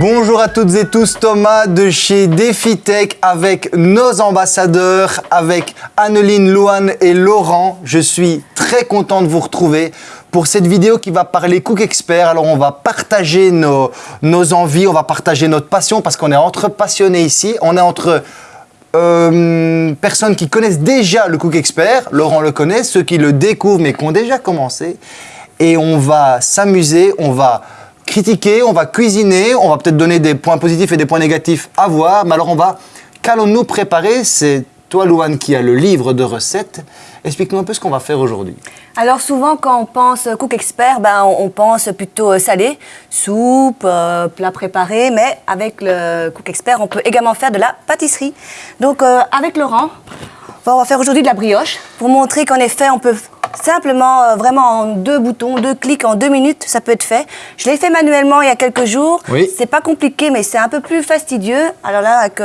Bonjour à toutes et tous, Thomas de chez DefiTech avec nos ambassadeurs, avec Anneline, Louane et Laurent. Je suis très content de vous retrouver pour cette vidéo qui va parler Cook Expert. Alors on va partager nos, nos envies, on va partager notre passion parce qu'on est entre passionnés ici. On est entre euh, personnes qui connaissent déjà le Cook Expert, Laurent le connaît, ceux qui le découvrent mais qui ont déjà commencé. Et on va s'amuser, on va critiquer, on va cuisiner, on va peut-être donner des points positifs et des points négatifs à voir. Mais alors on va, qu'allons-nous préparer? C'est toi, Louane, qui a le livre de recettes. Explique-nous un peu ce qu'on va faire aujourd'hui. Alors souvent quand on pense cook expert, ben, on, pense plutôt euh, salé, soupe, euh, plat préparé, mais avec le cook expert, on peut également faire de la pâtisserie. Donc euh, avec Laurent, on va faire aujourd'hui de la brioche pour montrer qu'en effet on peut simplement, vraiment en deux boutons, deux clics, en deux minutes, ça peut être fait. Je l'ai fait manuellement il y a quelques jours. Oui. C'est pas compliqué, mais c'est un peu plus fastidieux. Alors là, avec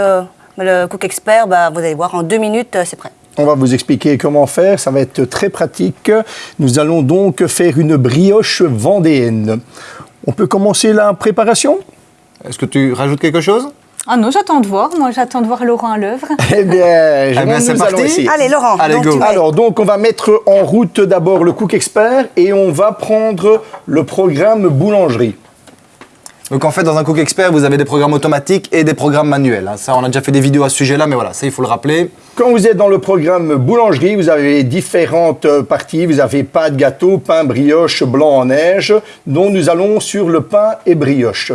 le Cook Expert, ben, vous allez voir, en deux minutes, c'est prêt. On va vous expliquer comment faire, ça va être très pratique. Nous allons donc faire une brioche vendéenne. On peut commencer la préparation? Est-ce que tu rajoutes quelque chose? Ah non, j'attends de voir. Moi, j'attends de voir Laurent à l'œuvre. Eh bien, je- Eh bien, c'est nous parti. allons essayer. Allez Laurent, Allez, donc go. Alors, donc, on va mettre en route d'abord le Cook Expert et on va prendre le programme boulangerie. Donc en fait, dans un Cook Expert, vous avez des programmes automatiques et des programmes manuels. hein. Ça, on a déjà fait des vidéos à ce sujet-là, mais voilà, ça, il faut le rappeler. Quand vous êtes dans le programme boulangerie, vous avez différentes euh, parties. Vous avez pâte, gâteau, pain, brioche, blanc en neige. dont nous allons sur le pain et brioche.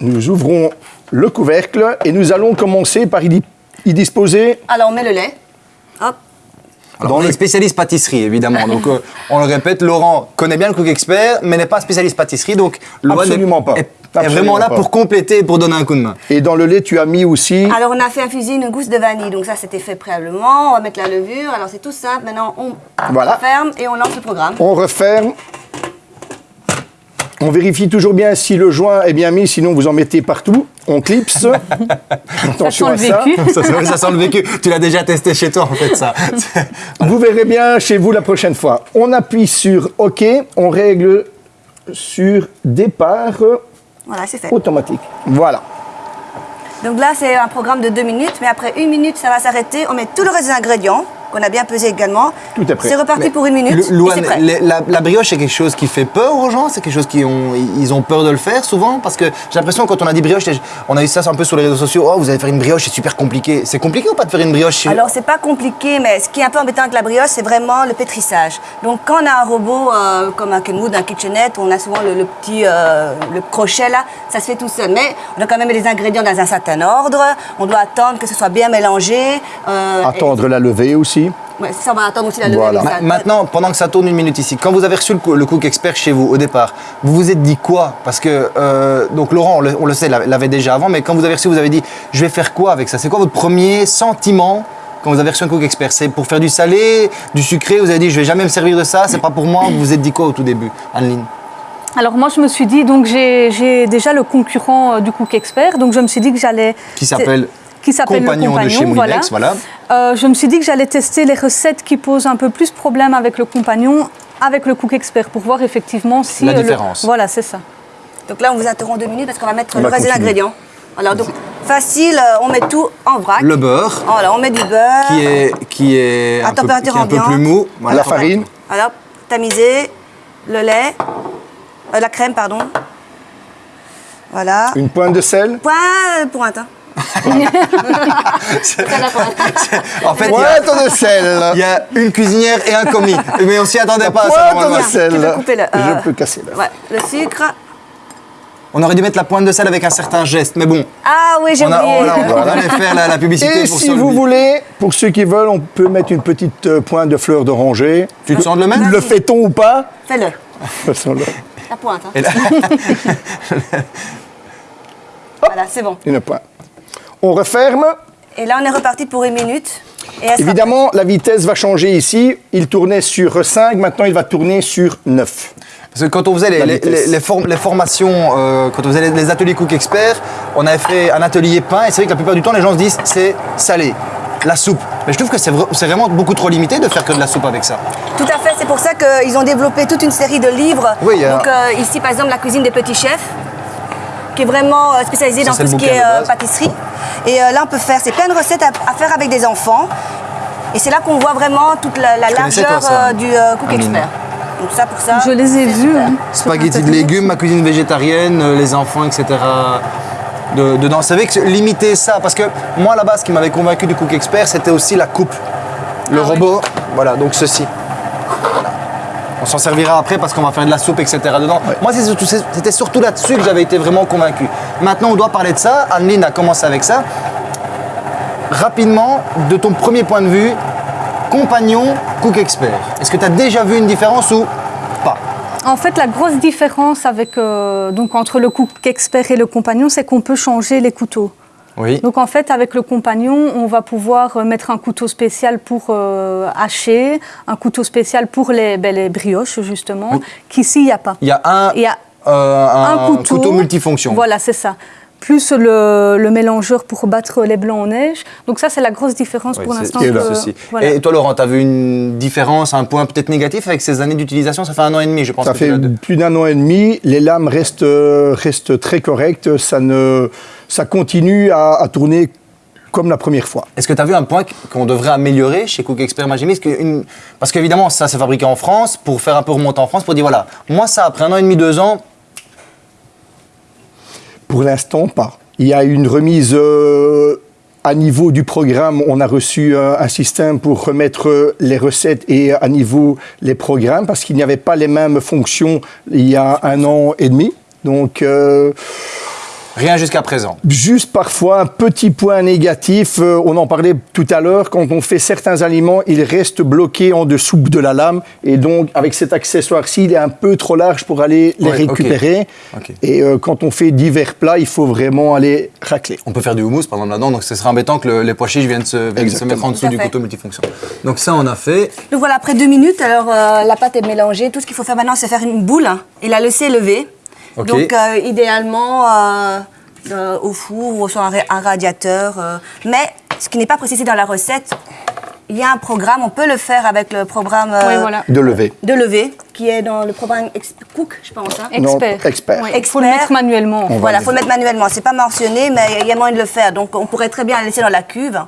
Nous ouvrons le couvercle et nous allons commencer par y, y disposer Alors on met le lait. Hop. Alors, Dans on est le- spécialiste pâtisserie, évidemment. Donc, euh, on le répète, Laurent connaît bien le Cook Expert, mais n'est pas spécialiste pâtisserie. Donc, Absolument est, pas. est- est vraiment là pas. pour compléter pour donner un coup de main. et dans le lait, tu as mis aussi Alors on a fait infuser une gousse de vanille, donc ça c'était fait préalablement. On va mettre la levure. Alors c'est tout simple. Maintenant on Voilà. ferme et on lance le programme. On referme. On vérifie toujours bien si le joint est bien mis, sinon vous en mettez partout. On clipse. Attention sent à le ça. vécu. ça, ça- ça sent le vécu. Tu l'as déjà testé chez toi, en fait, ça. Vous verrez bien chez vous la prochaine fois. On appuie sur OK. On règle sur départ Voilà, c'est fait. automatique. Voilà. Donc là c'est un programme de deux minutes, mais après une minute ça va s'arrêter. On met tout le reste des ingrédients qu'on a bien pesé également. Tout est prêt. C'est reparti pour une minute. Le- Louane, c'est prêt. les- la, la brioche, c'est quelque chose qui fait peur aux gens C'est quelque chose qui ont, ils ont peur de le faire souvent Parce que j'ai l'impression, quand on a dit brioche, on a eu ça un peu sur les réseaux sociaux. Oh, vous allez faire une brioche, c'est super compliqué. C'est compliqué ou pas de faire une brioche chez- Alors c'est pas compliqué, mais ce qui est un peu embêtant avec la brioche, c'est vraiment le pétrissage. Donc quand on a un robot euh, comme un Kenwood, un KitchenAid, on a souvent le, le petit euh, le crochet là, ça se fait tout seul. Mais on doit quand même les ingrédients dans un certain ordre. On doit attendre que ce soit bien mélangé. euh, Attendre la levée aussi. Ouais, ça, on va attendre aussi la levée. Voilà. Ma- Maintenant, pendant que ça tourne une minute ici, quand vous avez reçu le, Cook Expert chez vous au départ, vous vous êtes dit quoi? Parce que, euh, donc Laurent, on le, on le sait, l'a- l'avait déjà avant, mais quand vous avez reçu, vous avez dit, je vais faire quoi avec ça? C'est quoi votre premier sentiment quand vous avez reçu un Cook Expert? C'est pour faire du salé, du sucré? Vous avez dit, je vais jamais me servir de ça, c'est pas pour moi? Vous vous êtes dit quoi au tout début, Anneline? Alors moi, je me suis dit, donc j'ai j'ai déjà le concurrent euh, du Cook Expert, donc je me suis dit que j'allais... Qui s'appelle qui s'appelle le Compagnon de chez Moulinex, voilà. Euh, je me suis dit que j'allais tester les recettes qui posent un peu plus problème avec le compagnon, avec le Cook Expert, pour voir effectivement si... La euh, le- différence. Voilà, c'est ça. Donc là, on vous interrompt deux minutes parce qu'on va mettre On le va reste des ingrédients. Alors donc facile, euh, on met tout en vrac. Le beurre, Voilà, on met du beurre. qui est, qui est, À un, peu, température qui est un peu plus mou. Voilà. La farine. Alors, tamisé, le lait, euh, la crème, pardon. Voilà. Une pointe de sel. Point pointe. Hein. En fait, il y a- Pointe de sel. il y a une cuisinière et un commis. Mais on s'y attendait pas à ça. Pointe de sel. Le, euh, Je peux casser là. Ouais, le sucre. On aurait dû mettre la pointe de sel avec un certain geste, mais bon. Ah oui, j'ai On, a, oublié. on, a- on allait faire la, la publicité Et pour si vous le- voulez, pour ceux qui veulent, on peut mettre une petite euh, pointe de fleur d'oranger. Tu te sens de le mettre? Le fait-on ou pas? Fais-le. La pointe. hein. Là- Voilà, c'est bon. Une pointe. On referme. Et là, on est reparti pour une minute. Et sera Évidemment, la vitesse va changer ici. Il tournait sur 5, maintenant il va tourner sur 9. Parce que quand on faisait les, La les- vitesse. les- les form- les formations, euh, quand on faisait les, les ateliers Cook Expert, on avait fait un atelier pain et c'est vrai que la plupart du temps, les gens se disent c'est salé, la soupe. Mais je trouve que c'est vra- c'est vraiment beaucoup trop limité de faire que de la soupe avec ça. Tout à fait, c'est pour ça qu'ils ont développé toute une série de livres. Oui, il y a- Donc euh, ici, par exemple, la cuisine des petits chefs. Qui est vraiment euh, spécialisé Ça, dans tout ce qui est euh, pâtisserie. Et euh, là, on peut faire, c'est plein de recettes à, à faire avec des enfants. Et c'est là qu'on voit vraiment toute la, largeur toi, euh, du euh, Cook Amine. Expert. Donc ça, pour ça. Je les ai vus. hein. Spaghetti de légumes, ma cuisine végétarienne, euh, les enfants, etc. de- dedans. Vous savez que limiter ça, parce que moi à la base, ce qui m'avait convaincu du Cook Expert, c'était aussi la coupe. Le Ah robot, voilà, donc ceci. On s'en servira après parce qu'on va faire de la soupe, etc. dedans. Moi, c'était surtout là-dessus que j'avais été vraiment convaincu. Maintenant, on doit parler de ça. Anneline a commencé avec ça. Rapidement, de ton premier point de vue, compagnon, Cook Expert. Est-ce que tu as déjà vu une différence ou pas? En fait, la grosse différence avec, euh, donc, entre le cook expert et le compagnon, c'est qu'on peut changer les couteaux. Oui. Donc en fait, avec le compagnon, on va pouvoir euh, mettre un couteau spécial pour euh, hacher, un couteau spécial pour les, ben, les brioches, justement, qu'ici, il n'y a pas. Il y a un, Il y a euh, un, un couteau, couteau multifonction. Voilà, c'est ça. Plus le, le mélangeur pour battre les blancs en neige. Donc ça, c'est la grosse différence Oui, pour l'instant. voilà. Et toi, Laurent, tu as vu une différence, un point peut-être négatif avec ces années d'utilisation? Ça fait un an et demi, je pense. Ça que fait plus d'un an et demi. Les lames restent, restent très correctes. Ça, ne, ça continue à, à tourner comme la première fois. Est-ce que tu as vu un point qu'on devrait améliorer chez Cook Expert Magimi Parce que une- Parce qu'évidemment, ça, c'est fabriqué en France, pour faire un peu remonter en France, pour dire voilà, moi, ça, après un an et demi, deux ans, Pour l'instant, pas. Il y a une remise euh, à niveau du programme. On a reçu euh, un système pour remettre euh, les recettes et à niveau les programmes parce qu'il n'y avait pas les mêmes fonctions il y a un an et demi. Donc, euh, rien jusqu'à présent. juste parfois un petit point négatif. euh, on en parlait tout à l'heure. Quand on fait certains aliments, ils restent bloqués en dessous de la lame. Et donc, avec cet accessoire-ci, il est un peu trop large pour aller les Ouais, récupérer. Et euh, quand on fait divers plats, il faut vraiment aller racler. On peut faire du houmous, par exemple, là-dedans, donc ce serait embêtant que le- les pois chiches viennent se, viennent se Exactement. mettre en dessous du couteau multifonction. Donc ça, on a fait. Donc voilà, après deux minutes, alors euh, la pâte est mélangée. Tout ce qu'il faut faire maintenant, c'est faire une boule hein, et la laisser lever. Donc euh, idéalement euh, euh, au four ou sur un, ra- un radiateur. euh. Mais ce qui n'est pas précisé dans la recette, il y a un programme, on peut le faire avec le programme euh, Oui, voilà. De lever. de lever qui est dans le programme Cook, je pense. hein. Non, Expert. expert. Oui, Il faut le Expert. mettre manuellement. On Voilà, faut le mettre manuellement. C'est pas mentionné, mais il y a moyen de le faire. Donc on pourrait très bien la laisser dans la cuve,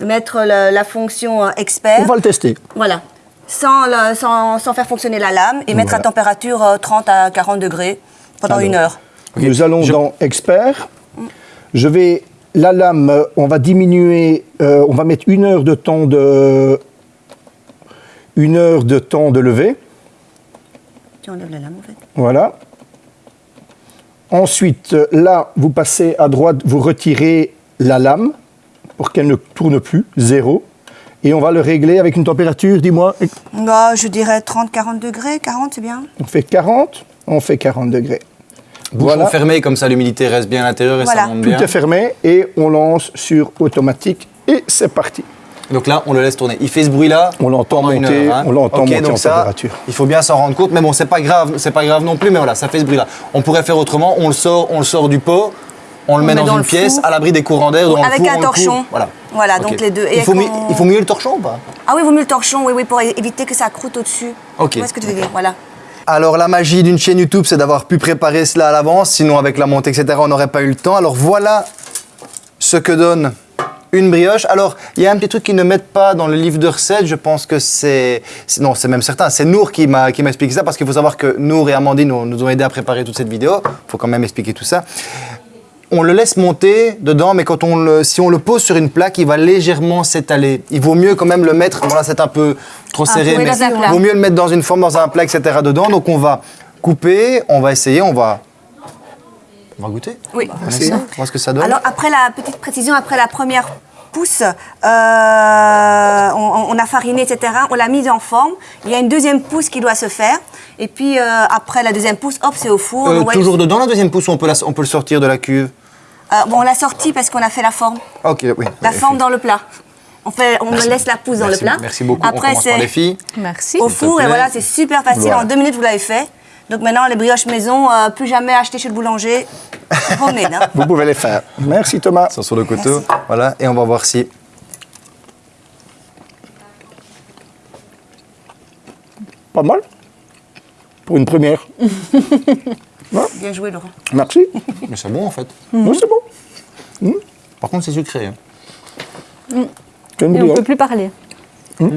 mettre le- la fonction expert. On va le tester. Voilà. Sans, le- sans, sans faire fonctionner la lame et mettre à température euh, 30 à 40 degrés pendant Alors. une heure. Nous allons Je- dans expert. Je vais la lame, on va diminuer, euh, on va mettre une heure de temps de une heure de temps de lever. Tu enlèves la lame en fait. Voilà. Ensuite, là, vous passez à droite, vous retirez la lame pour qu'elle ne tourne plus, zéro. Et on va le régler avec une température, dis-moi, Bah, je dirais 30-40 degrés, 40 c'est bien. on fait 40, on fait 40 degrés. Bouchon Voilà. fermé, comme ça l'humidité reste bien à l'intérieur et Voilà. ça monte Tout bien. est fermé et on lance sur automatique et c'est parti. Donc là, on le laisse tourner. Il fait ce bruit-là. On l'entend monter, heure, hein. on l'entend monter donc en ça, température. Il faut bien s'en rendre compte, mais bon, c'est pas grave, c'est pas grave non plus, mais voilà, ça fait ce bruit-là. On pourrait faire autrement. On le sort, on le sort du pot, on le met met dans, dans une pièce, four. à l'abri des courants d'air, dans le Avec four, un on torchon. Voilà. Voilà, donc les deux. Et Il faut, mieux, il faut mieux le torchon ou pas? Ah oui, il vaut mieux le torchon, oui, oui, pour éviter que ça croûte au-dessus. Ok. Tu vois ce que tu veux dire? Voilà. Alors la magie d'une chaîne YouTube, c'est d'avoir pu préparer cela à l'avance, sinon avec la montée, etc., on n'aurait pas eu le temps. Alors voilà ce que donne une brioche. Alors, il y a un petit truc qu'ils ne mettent pas dans le livre de recettes, je pense que c'est... Non, c'est même certain, c'est Nour qui m'a expliqué ça, parce qu'il faut savoir que Nour et Amandine nous, nous ont aidé à préparer toute cette vidéo. Il faut quand même expliquer tout ça. On le laisse monter dedans, mais quand on le, si on le pose sur une plaque, il va légèrement s'étaler. Il vaut miut quand même le mettre, bon là c'est un peu trop serré, mais il vaut mieux le mettre dans une forme, dans un plat, etc. dedans. Donc on va couper, on va essayer, on va... On va goûter Oui. On essaie, on voit ce que ça donne. Alors après la petite précision, après la première pousse, euh, on, on a fariné, etc. On l'a mise en forme. Il y a une deuxième pousse qui doit se faire. Et puis euh, après la deuxième pousse, hop, c'est au four. Euh, toujours dedans la deuxième pousse ou on peut, la- on peut le sortir de la cuve? Euh, bon, on l'a sorti parce qu'on a fait la forme. Ok, oui. La Oui, forme dans le plat. On, fait, on Merci. laisse la pousse dans le plat. Merci beaucoup. on Après, commence par c'est les filles. Merci. au four et voilà, c'est super facile. Voilà. En deux minutes, vous l'avez fait. Donc maintenant, les brioches maison, euh, plus jamais acheter chez le boulanger. Homemade, hein. Vous pouvez les faire. Merci Thomas. Sont sur le couteau. Voilà, et on va voir si. Pas mal. Pour une première. Bien joué, Laurent. Merci. Mais c'est bon en fait. Oui, c'est bon. Par contre, c'est sucré. hein. Une Et on ne peut plus parler. Mm,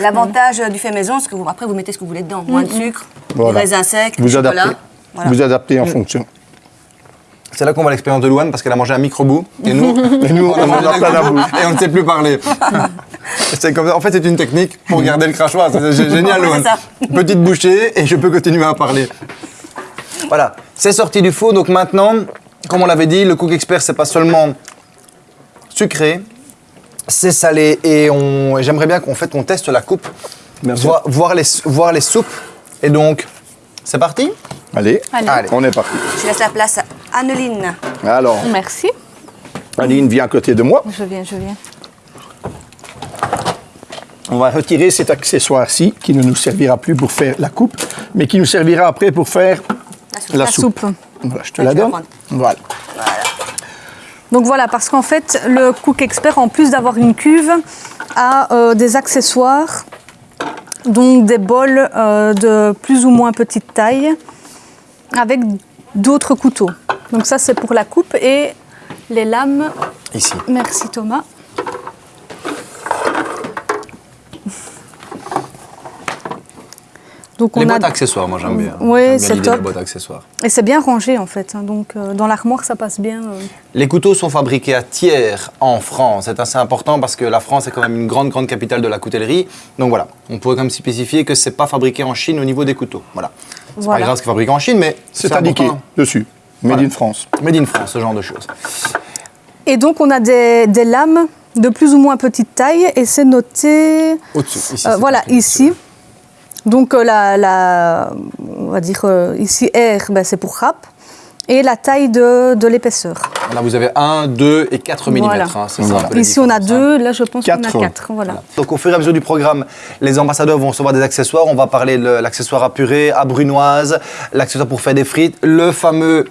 L'avantage du fait maison, c'est que vous, après, vous mettez ce que vous voulez dedans. Moins de sucre, Voilà. des raisins secs, Vous chocolat. adaptez. Voilà. Vous adaptez en fonction. C'est là qu'on voit l'expérience de Louane parce qu'elle a mangé un micro-bout et nous, Et nous, on a mangé plein la bouche. et on ne sait plus parler. C'est comme ça. En fait, c'est une technique pour garder le crachoir. C'est gé- génial, Louane. Petite bouchée et je peux continuer à parler. Voilà, c'est sorti du four. Donc maintenant, comme on l'avait dit, le Cook Expert, c'est pas seulement sucré, c'est salé et, on- et j'aimerais bien qu'on fait, qu'on teste la coupe, voir, voir les, voir les soupes. Et donc, c'est parti? Allez, Allez. Allez. on est parti. Je laisse la place à Anneline. Alors, Merci. Aline vient à côté de moi. Je viens, je viens. On va retirer cet accessoire-ci qui ne nous servira plus pour faire la coupe, mais qui nous servira après pour faire La soupe. Voilà, je te Ouais, la donne. Voilà. Donc voilà, parce qu'en fait, le Cook Expert, en plus d'avoir une cuve, a euh, des accessoires, donc des bols euh, de plus ou moins petite taille, avec d'autres couteaux. Donc ça, c'est pour la coupe et les lames. Ici. Merci Thomas. Donc Les on a boîtes accessoires, moi j'aime bien. Oui, c'est top. boîtes accessoires. et c'est bien rangé en fait. hein. donc euh, dans l'armoire, ça passe bien. euh. Les couteaux sont fabriqués à Thiers, en France. C'est assez important parce que la France est quand même une grande, grande capitale de la coutellerie. Donc voilà, on pourrait quand même spécifier que c'est pas fabriqué en Chine au niveau des couteaux. Voilà. C'est Voilà. pas grave ce qui est fabriqué en Chine, mais C'est indiqué dessus. Made Voilà. in France. Made in France, ce genre de choses. Et donc on a des, des lames de plus ou moins petite taille et c'est noté Au-dessus. Ici, euh, voilà ici. dessus. Donc euh, la, la- on va dire euh, ici R, ben, c'est pour rap et la taille de, de l'épaisseur. Là, vous avez 1, 2 et 4 mm. Voilà. la Ici on a différence, hein. deux, là je pense qu'on a Quatre. quatre. Voilà. Donc au fur et à mesure du programme, les ambassadeurs vont recevoir des accessoires. On va parler de l'accessoire à purée, à brunoise, l'accessoire pour faire des frites, le fameux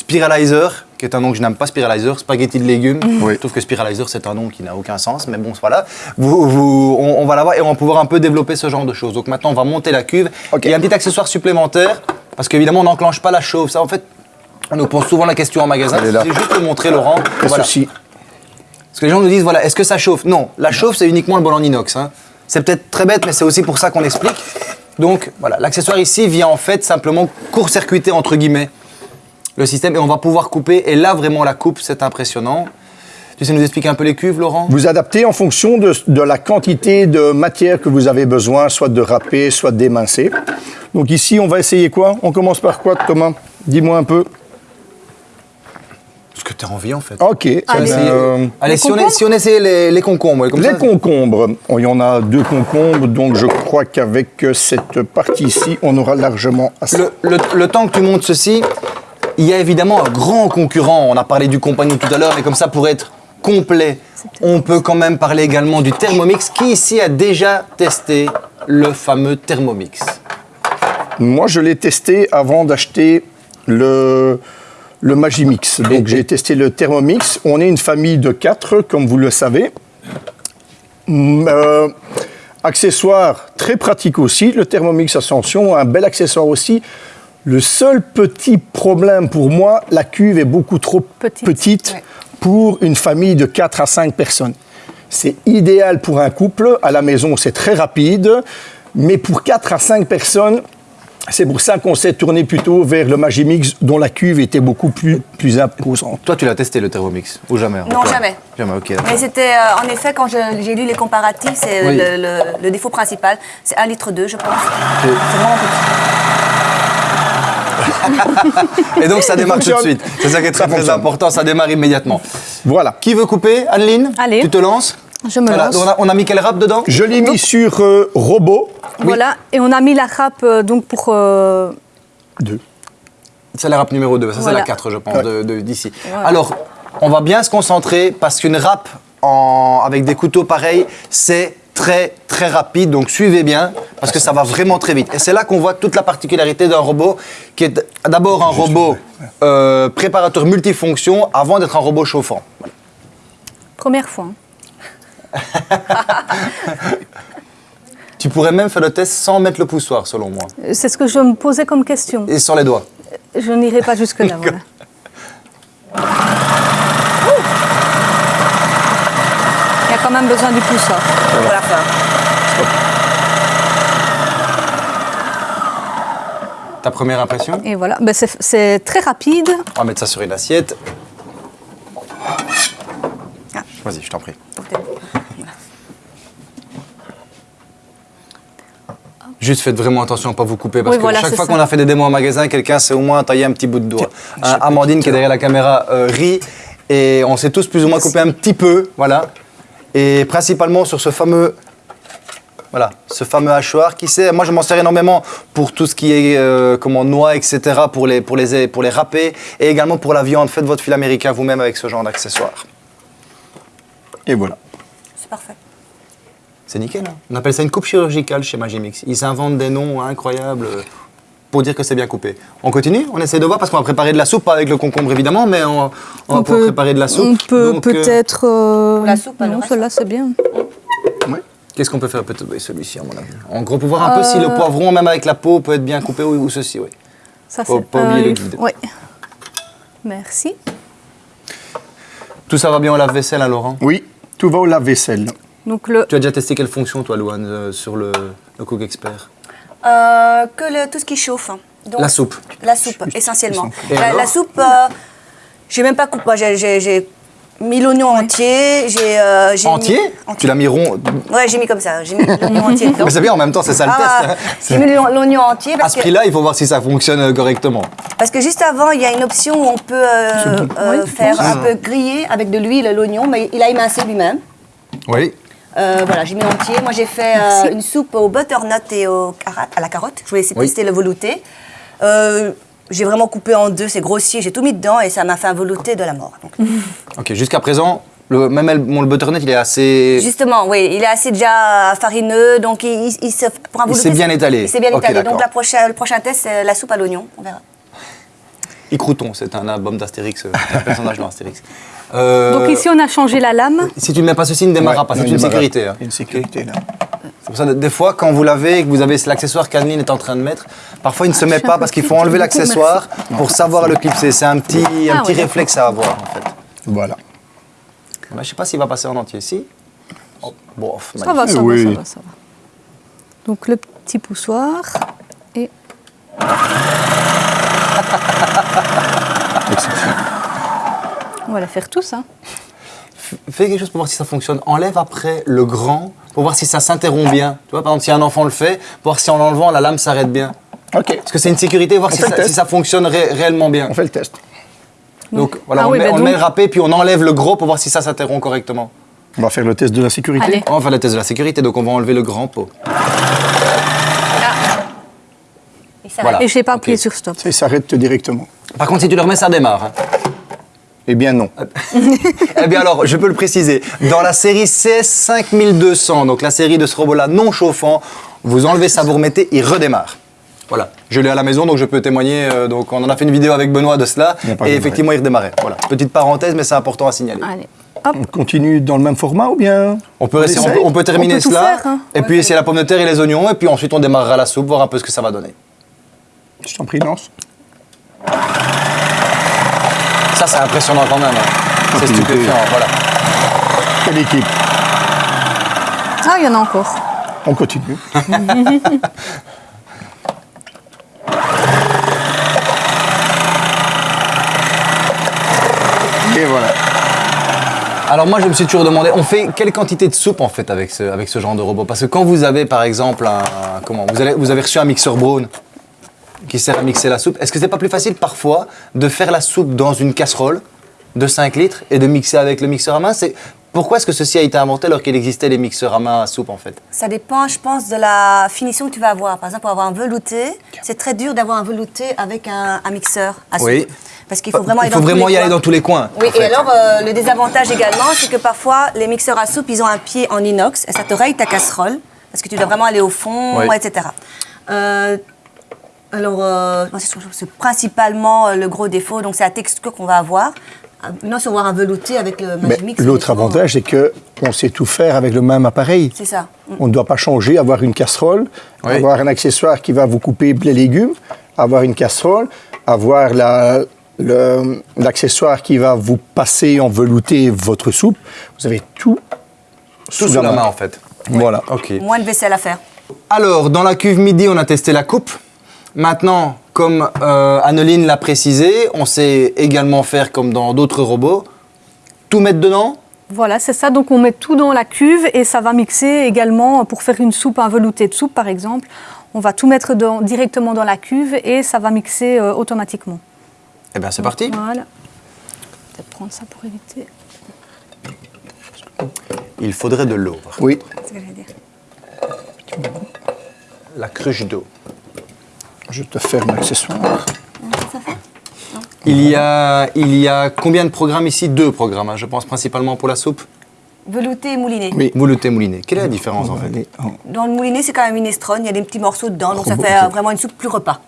spiralizer, qui est un nom que je n'aime pas, spiralizer, spaghetti de légumes. Oui. Je trouve que spiralizer, c'est un nom qui n'a aucun sens, mais bon, voilà. Vous, vous- on, on va l'avoir et on va pouvoir un peu développer ce genre de choses. Donc maintenant, on va monter la cuve. Il y a un petit accessoire supplémentaire, parce qu'évidemment, on n'enclenche pas la chauffe. Ça, en fait, on nous pose souvent la question en magasin. C'est juste de montrer, Laurent. Voilà. ceci. Parce que les gens nous disent, voilà, est-ce que ça chauffe? Non, la chauffe, c'est uniquement le bol en inox. hein. C'est peut-être très bête, mais c'est aussi pour ça qu'on explique. Donc, voilà, l'accessoire ici vient en fait simplement court-circuiter, entre guillemets, le système et on va pouvoir couper. Et là, vraiment, la coupe, c'est impressionnant. Tu sais nous expliquer un peu les cuves, Laurent? Vous adaptez en fonction de, de la quantité de matière que vous avez besoin, soit de râper, soit d'émincer. Donc ici, on va essayer quoi? On commence par quoi, Thomas? Dis-moi un peu. Ce que tu as envie, en fait. Ok. Allez. euh, Allez, Les si on, est- concombres si on essayait les, les concombres, comme les ça, concombres. Oh, il y en a deux concombres, donc je crois qu'avec cette partie-ci, on aura largement assez. Le, le- le temps que tu montes ceci, il y a évidemment un grand concurrent. On a parlé du compagnon tout à l'heure, mais comme ça, pour être complet, on peut quand même parler également du Thermomix. Qui ici a déjà testé le fameux Thermomix Moi, je l'ai testé avant d'acheter le, le Magimix. Donc, j'ai testé le Thermomix. On est une famille de quatre, comme vous le savez. Euh, accessoire très pratique aussi, le Thermomix Ascension, un bel accessoire aussi. Le seul petit problème pour moi, la cuve est beaucoup trop Petite. petite Ouais. pour une famille de 4 à 5 personnes. C'est idéal pour un couple, à la maison c'est très rapide, mais pour 4 à 5 personnes, c'est pour ça qu'on s'est tourné plutôt vers le Magimix dont la cuve était beaucoup plus, plus imposante. Toi, tu l'as testé le Thermomix Ou jamais Non, Toi jamais. Jamais, ok. Mais c'était, euh, en effet, quand j'ai lu les comparatifs, c'est Oui. le, le- le défaut principal. C'est 1,2 litre, je pense. C'est vraiment petit. Et donc, ça démarre tout de suite. C'est ça qui est très, important, ça démarre immédiatement. Voilà. Qui veut couper Anneline Allez. Tu te lances Je me lance. on, a, on a mis quel rap dedans Je l'ai mis sur euh, robot. Voilà, et on a mis la râpe euh, donc pour euh, Deux. C'est la rap numéro 2, ça c'est la 4 je pense Ouais. de- de- d'ici. Alors, on va bien se concentrer parce qu'une rap en- avec des couteaux pareils, c'est très très rapide, donc suivez bien parce que ça va vraiment très vite. Et c'est là qu'on voit toute la particularité d'un robot qui est d'abord un robot euh, préparateur multifonction avant d'être un robot chauffant. Voilà. première fois. hein. Tu pourrais même faire le test sans mettre le poussoir selon moi, C'est ce que je me posais comme question. et sur les doigts. je n'irai pas jusque-là. voilà. Il y a quand même besoin du pousseur. Pour la fin. Ta première impression? Et voilà, Ben, c'est- très rapide. On va mettre ça sur une assiette. Vas-y, je t'en prie. Juste faites vraiment attention à ne pas vous couper parce Oui, que voilà, chaque fois qu'on a fait des démos en magasin, quelqu'un s'est au moins taillé un petit bout de doigt. Hein, Amandine qui est derrière la caméra euh, rit et on s'est tous plus ou moins coupé un petit peu, voilà. Et principalement sur ce fameux voilà, ce fameux hachoir qui sert. Moi, je m'en sers énormément pour tout ce qui est euh, comment noix, etc. pour les pour les pour les râper et également pour la viande. Faites votre fil américain vous-même avec ce genre d'accessoires. Et voilà. C'est parfait. C'est nickel. hein. On appelle ça une coupe chirurgicale chez Magimix. Ils inventent des noms incroyables pour dire que c'est bien coupé. On continue? On essaie de voir parce qu'on va préparer de la soupe, pas avec le concombre évidemment, mais on, on va pouvoir préparer de la soupe. On peut euh, peut-être. euh, la soupe, Non, celle-là, c'est bien. Qu'est-ce qu'on peut faire Peut-être? Oui, celui-ci, à mon avis. En gros, pour voir un peu si le poivron, même avec la peau, peut être bien coupé ou, ou ceci, oui. Ça, Faut c'est pas oublier le guide. Oui. Merci. Tout ça va bien au lave-vaisselle, hein, Laurent Oui, tout va au lave-vaisselle. Donc le, Tu as déjà testé quelle fonction, toi, Louane, euh, sur le, le Cook Expert? Euh, que le- tout ce qui chauffe. hein. Donc, La soupe. La soupe, essentiellement. Et La, alors la soupe, euh, j'ai même pas coupé. Moi, j'ai- mis l'oignon entier. J'ai euh, j'ai Entier? mis- Tu l'as mis rond Ouais, j'ai mis comme ça. J'ai mis l'oignon entier dedans. Mais c'est bien, en même temps, c'est ça le Ah, test. hein. j'ai mis l'oignon entier À parce ce que, prix-là, il faut voir si ça fonctionne euh, correctement. parce que juste avant, il y a une option où on peut euh, euh, faire un peu griller avec de l'huile l'oignon, mais il a émincé lui-même. Oui. Euh, voilà, j'ai mis entier. Moi, j'ai fait euh, une soupe au butternut et au à la carotte. Je voulais essayer de Oui. tester le velouté. Euh, j'ai vraiment coupé en deux, c'est grossier. J'ai tout mis dedans et ça m'a fait un velouté de la mort. Donc, Ok, jusqu'à présent, le, même bon, le butternut, il est assez... Justement, oui, il est assez déjà farineux, donc il, il- il se pour un Il velouté, s'est bien c'est- étalé. Il s'est bien étalé. Donc d'accord. la prochaine, le prochain test, c'est la soupe à l'oignon. On verra. Icrouton, c'est un album d'Astérix, un personnage dans Astérix. Euh, donc ici, on a changé la lame. Si tu ne mets pas ceci, il ne démarrera Ouais, pas. C'est une sécurité. hein. Une sécurité là. C'est pour ça que des fois, quand vous l'avez et que vous avez l'accessoire qu'Anneline est en train de mettre, parfois il ne se met un pas parce qu'il faut enlever l'accessoire pour savoir le clipser. C'est un petit, un Ah, petit ouais, d'accord. réflexe à avoir en fait. Voilà. Bah, je ne sais pas s'il va passer en entier. Si Oh, bof, Ça va, ça Oui. va, ça va, ça va. Donc le petit poussoir et on va la faire tous. Hein. Fais quelque chose pour voir si ça fonctionne. Enlève après le grand pour voir si ça s'interrompt bien. Tu vois, par exemple, si un enfant le fait, pour voir si en l'enlevant, la lame s'arrête bien. Ok, Parce que c'est une sécurité, voir si ça, test. si ça fonctionne ré- réellement bien. on fait le test. Donc voilà, Ah on, oui, met, bah on donc- met le râpé, puis on enlève le gros pour voir si ça s'interrompt correctement. On va faire le test de la sécurité. Allez. On va faire le test de la sécurité, donc on va enlever le grand pot. Il s'arrête. Voilà. Et je n'ai pas appuyé Ok. sur stop. Ça, il s'arrête directement. Par contre, si tu le remets, ça démarre. hein. Eh bien non. eh bien alors, je peux le préciser. Dans la série CS5200, donc la série de ce robot-là non chauffant, vous enlevez ça, vous remettez, il redémarre. Voilà, je l'ai à la maison, donc je peux témoigner. euh, donc on en a fait une vidéo avec Benoît de cela, et effectivement, il redémarrait. Voilà, petite parenthèse, mais c'est important à signaler. Allez, hop. On continue dans le même format ou bien On peut, rester, on essaye peut, on peut terminer On peut tout cela, faire, hein. et puis essayer la pomme de terre et les oignons, et puis ensuite on démarrera la soupe, voir un peu ce que ça va donner. Je t'en prie, lance. Ça, c'est impressionnant quand même. hein. C'est stupéfiant, voilà. Quelle équipe? Ah, il y en a encore. On continue. Et voilà. Alors moi, je me suis toujours demandé, on fait quelle quantité de soupe en fait avec ce, avec ce genre de robot? Parce que quand vous avez par exemple un, un- comment, vous, allez- vous avez reçu un mixeur Braun qui sert à mixer la soupe, est-ce que c'est pas plus facile parfois de faire la soupe dans une casserole de 5 litres et de mixer avec le mixeur à main? Pourquoi est-ce que ceci a été inventé alors qu'il existait les mixeurs à main à soupe en fait? Ça dépend, je pense, de la finition que tu vas avoir. Par exemple, pour avoir un velouté, c'est très dur d'avoir un velouté avec un, un mixeur à soupe. Oui. Parce qu'il faut vraiment Il faut vraiment y aller dans tous les coins. Oui, fait. et alors euh, le désavantage également, c'est que parfois les mixeurs à soupe, ils ont un pied en inox et ça te raye ta casserole parce que tu dois vraiment aller au fond, Oui. etc. Euh, alors, euh, c'est principalement euh, le gros défaut, donc c'est la texture qu'on va avoir. Euh, Maintenant, sur avoir un velouté avec le Mais Magimix. l'autre avantage, c'est que on sait tout faire avec le même appareil. C'est ça. Mm. On ne doit pas changer, avoir une casserole, Oui. avoir un accessoire qui va vous couper les légumes, avoir une casserole, avoir la- le- l'accessoire qui va vous passer en velouté votre soupe, vous avez tout Tout sous la main en fait. Voilà. Ok. Moins de vaisselle à faire. Alors, dans la cuve midi, on a testé la coupe. Maintenant, comme euh, Anneline l'a précisé, on sait également faire comme dans d'autres robots. Tout mettre dedans? Voilà, c'est ça. Donc on met tout dans la cuve et ça va mixer également pour faire une soupe, un velouté de soupe par exemple. On va tout mettre dans- directement dans la cuve et ça va mixer euh, automatiquement. Eh bien, c'est parti. Voilà. Peut-être prendre ça pour éviter. Il faudrait de l'eau. Oui. La cruche d'eau. Je te ferme l'accessoire. Il y, a, il y a combien de programmes ici? Deux programmes, hein, je pense, principalement pour la soupe. Velouté et mouliné. Oui. Mouleté, mouliné. Quelle est la différence On en fait? en- Dans le mouliné, c'est quand même minestrone. Il y a des petits morceaux dedans, donc ça fait euh, vraiment une soupe plus repas.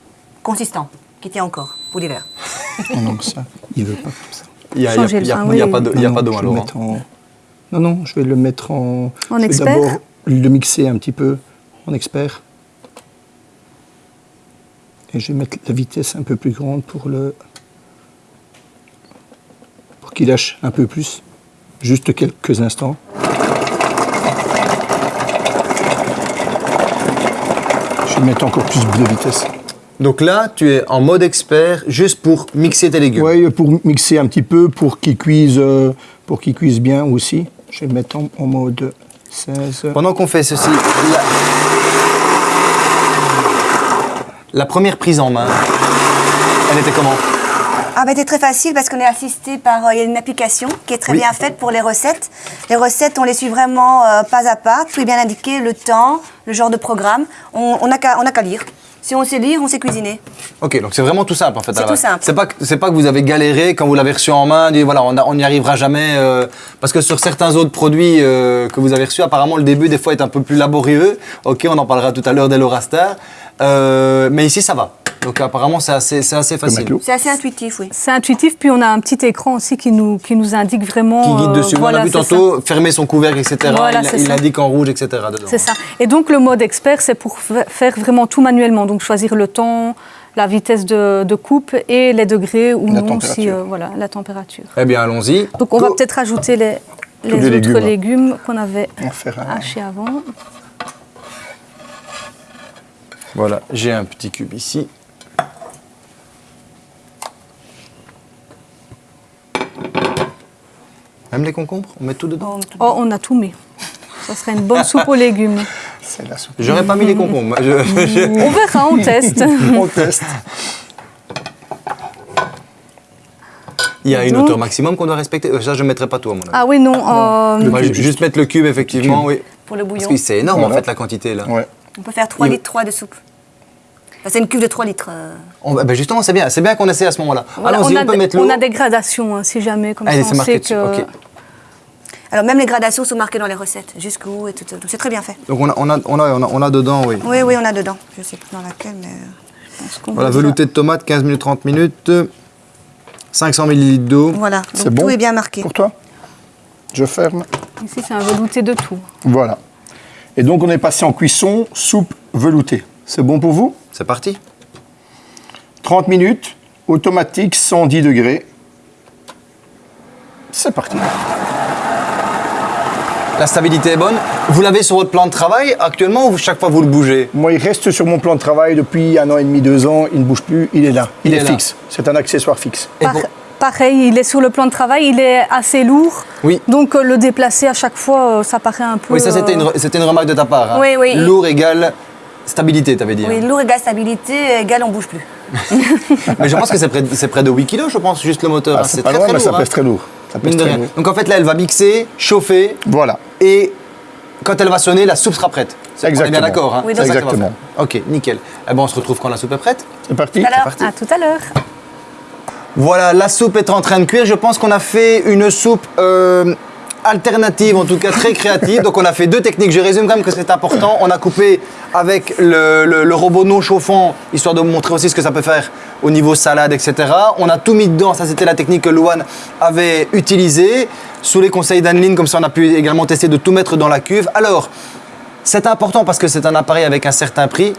Consistant, qui tient encore pour l'hiver. Oh non, ça, il veut pas comme ça. Il n'y a, a- pas oui. de- il y a Non, pas non, d'eau je vais alors. le hein. mettre en... Non, non, je vais le mettre en... En expert d'abord le mixer un petit peu en expert. Et je vais mettre la vitesse un peu plus grande pour le... pour qu'il lâche un peu plus. Juste quelques instants. Je vais mettre encore plus de vitesse. Donc là, tu es en mode expert juste pour mixer tes légumes. Oui, pour mixer un petit peu, pour qu'il cuise, euh, pour qu'il cuise bien aussi. Je vais le mettre en, en mode 16. Pendant qu'on fait ceci. La première prise en main, elle était comment Ah bah c'est très facile parce qu'on est assisté par euh, il y a une application qui est très Oui. bien faite pour les recettes. Les recettes, on les suit vraiment euh, pas à pas, tout est bien indiqué, le temps, le genre de programme. N'a on n'a qu'à lire. Si on sait lire, on sait cuisiner. Ok, donc c'est vraiment tout simple en fait. C'est tout simple. C'est pas, pas que vous avez galéré quand vous l'avez reçu en main, dit voilà, on n'y arrivera jamais. euh, parce que sur certains autres produits euh, que vous avez reçus, apparemment le début des fois est un peu plus laborieux. Ok, on en parlera tout à l'heure d'Elorastar. Euh, mais ici ça va. Donc apparemment c'est assez, c'est assez facile. C'est assez intuitif, oui. C'est intuitif, puis on a un petit écran aussi qui nous, qui nous indique vraiment. Qui guide euh, dessus. voilà, on a vu ça. tantôt fermer son couvercle, etc. Voilà, il il indique en rouge, etc. dedans. C'est ça. Et donc le mode expert, c'est pour fa- faire vraiment tout manuellement. Donc choisir le temps, la vitesse de, de coupe et les degrés ou La non si euh, voilà la température. Eh bien allons-y. Donc on va Go. peut-être ajouter les, les les autres légumes. légumes, qu'on avait hachés avant. Voilà, j'ai un petit cube ici. Même les concombres, on met tout dedans. Oh, on a tout mis. Ça serait une bonne soupe aux légumes. C'est la soupe. J'aurais pas mis les concombres. Je- je- On verra, on teste. On teste. Il y a une hauteur maximum qu'on doit respecter. Euh, Ça, je ne mettrai pas tout à mon avis. Ah oui, non. euh, Moi, juste mettre le cube, effectivement, oui. Pour le Parce bouillon. que c'est énorme, en fait, la quantité, là. Ouais. On peut faire 3 Il- litres 3 de soupe. C'est une cuve de 3 litres. euh. On- ben justement, c'est bien. C'est bien qu'on essaie à ce moment-là. voilà, on, on, a peut des, mettre l'eau. on a des gradations, hein, si jamais, comme Allez, ça c'est on marqué sait dessus. que... ok. Alors même les gradations sont marquées dans les recettes, jusqu'où et tout. Donc c'est très bien fait. Donc, on a, on, a, on, a, on, a, on a dedans, oui. Oui, oui, on a dedans. Je sais plus dans laquelle, mais... euh, je pense qu'on Voilà, velouté de tomate, 15 minutes, 30 minutes. 500 ml d'eau. Voilà, C'est donc bon tout est bien marqué. Pour toi Je ferme. Ici, c'est un velouté de tout. Voilà. Et donc on est passé en cuisson, soupe veloutée. C'est bon pour vous? C'est parti. 30 minutes, automatique, 110 degrés. C'est parti. La stabilité est bonne. Vous l'avez sur votre plan de travail actuellement ou chaque fois vous le bougez? Moi, il reste sur mon plan de travail depuis un an et demi, deux ans. Il ne bouge plus. Il est là. Il, Il est, est là. fixe. C'est un accessoire fixe. Et Par- pour- Pareil, il est sur le plan de travail, il est assez lourd. Oui. Donc euh, le déplacer à chaque fois, euh, ça paraît un peu... Oui, ça c'était une, euh, une remarque de ta part. hein. Oui, oui. Lourd égale stabilité, t'avais dit. Oui, hein. lourd égale stabilité, égale on bouge plus. Mais je pense que c'est près, de- c'est près de 8 kg, je pense, juste le moteur. Ah, hein. c'est pas très, loin, très mais ça lourd, pèse hein. très lourd. Ça pèse très lourd. Donc en fait là, elle va mixer, chauffer, Voilà. et quand elle va sonner, la soupe sera prête. On est bien Exactement. d'accord. Hein Oui, ça exactement. faire. Ok, nickel. Eh ben, on se retrouve quand la soupe est prête. C'est parti. Alors, parti. À tout à l'heure. Voilà, la soupe est en train de cuire. Je pense qu'on a fait une soupe euh, alternative, en tout cas très créative. Donc on a fait deux techniques. Je résume quand même que c'est important. On a coupé avec le, le- robot non chauffant, histoire de vous montrer aussi ce que ça peut faire au niveau salade, etc. On a tout mis dedans. Ça, c'était la technique que Louane avait utilisée. Sous les conseils d'Anneline, comme ça, on a pu également tester de tout mettre dans la cuve. Alors, c'est important parce que c'est un appareil avec un certain prix.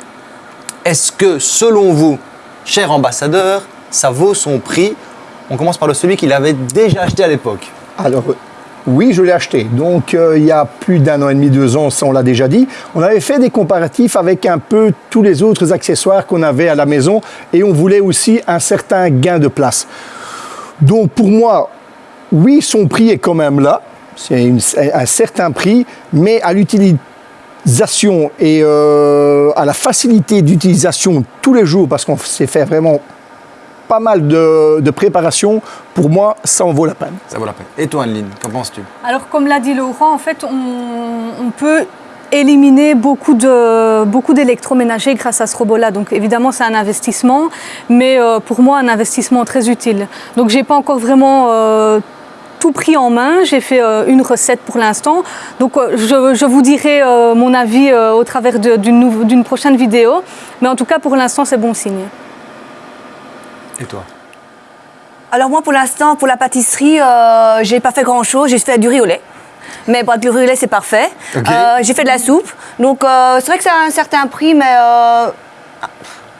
Est-ce que, selon vous, cher ambassadeur, ça vaut son prix? On commence par le celui qu'il avait déjà acheté à l'époque. Alors, oui, je l'ai acheté. Donc, euh, il y a plus d'un an et demi, deux ans, ça on l'a déjà dit. On avait fait des comparatifs avec un peu tous les autres accessoires qu'on avait à la maison et on voulait aussi un certain gain de place. Donc, pour moi, oui, son prix est quand même là. C'est un certain prix, mais à l'utilisation et euh, à la facilité d'utilisation tous les jours, parce qu'on s'est fait vraiment pas mal de, de préparation, pour moi, ça en vaut la peine. Ça vaut la peine. Et toi, Anneline, qu'en penses-tu? Alors, comme l'a dit Laurent, en fait, on, on peut éliminer beaucoup de beaucoup d'électroménagers grâce à ce robot-là. Donc évidemment, c'est un investissement, mais euh, pour moi, un investissement très utile. Donc j'ai pas encore vraiment euh, tout pris en main. J'ai fait euh, une recette pour l'instant. Donc euh, je, je vous dirai euh, mon avis euh, au travers d'une prochaine vidéo. Mais en tout cas, pour l'instant, c'est bon signe. Et toi Alors moi, pour l'instant, pour la pâtisserie, euh, j'ai pas fait grand-chose. J'ai fait du riz au lait. Mais bon, le riz au lait, c'est parfait. Euh, j'ai fait de la soupe. Donc, euh, c'est vrai que ça a un certain prix, mais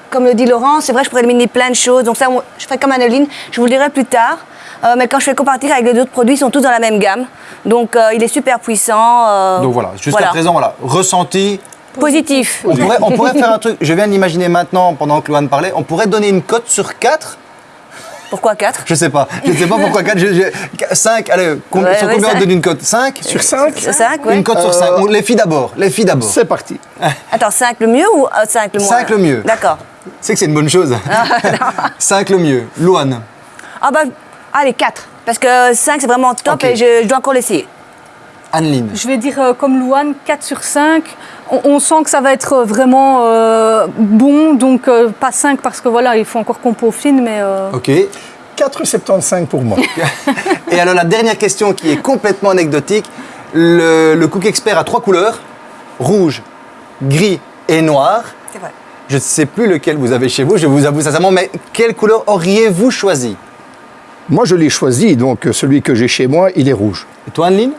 comme le dit Laurent, c'est vrai que je pourrais éliminer plein de choses. Donc ça, je ferai comme Anneline. Je vous le dirai plus tard. Euh, mais quand je fais comparatif avec les autres produits, ils sont tous dans la même gamme. Donc, euh, il est super puissant. euh, Donc voilà, jusqu'à voilà. présent, voilà, ressenti. Positif. On pourrait, on pourrait faire un truc, je viens d'imaginer maintenant, pendant que Loane parlait, on pourrait donner une cote sur 4 Pourquoi 4 Je sais pas. Je sais pas pourquoi 4. 5, allez, com- Ouais, sur ouais, combien on cinq. donne une cote? 5 Sur 5 5, ouais. Une cote sur 5. Les filles d'abord. Les filles d'abord. C'est parti. Attends, 5 le mieux ou 5 le moins? 5 le mieux. D'accord. C'est que c'est une bonne chose. 5 le mieux. Loane. Ah bah, allez, 4. Parce que 5, c'est vraiment top Ok. et je, je dois encore l'essayer. Anneline. Je vais dire euh, comme Louane, 4 sur 5. On, on sent que ça va être vraiment euh, bon, donc euh, pas 5 parce que voilà, il faut encore qu'on peaufine, mais euh, Ok. 4,75 pour moi. Et alors la dernière question qui est complètement anecdotique. Le, le Cook Expert a trois couleurs. Rouge, gris et noir. C'est vrai. Je ne sais plus lequel vous avez chez vous, je vous avoue sincèrement, mais quelle couleur auriez-vous choisi? Moi, je l'ai choisi, donc euh, celui que j'ai chez moi, il est rouge. Et toi, Anneline?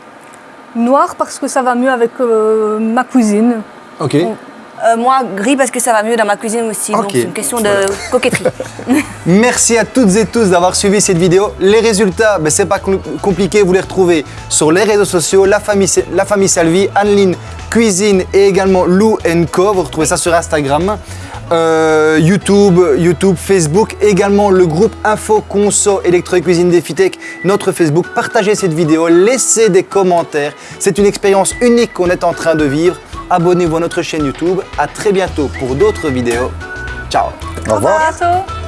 Noir parce que ça va mieux avec euh, ma cuisine. Ok. Euh, moi, gris parce que ça va mieux dans ma cuisine aussi. Donc, c'est une question de coquetterie. Merci à toutes et tous d'avoir suivi cette vidéo. Les résultats, ben, c'est pas com- compliqué, vous les retrouvez sur les réseaux sociaux, la famille, la famille Salvi, Anneline Cuisine et également Lou Co. Vous retrouvez ça sur Instagram, euh, YouTube, YouTube, Facebook, également le groupe Info Conso Électro et Cuisine Défitech, notre Facebook. Partagez cette vidéo, laissez des commentaires. C'est une expérience unique qu'on est en train de vivre. Abonnez-vous à notre chaîne YouTube. À très bientôt pour d'autres vidéos. Ciao Au revoir. À bientôt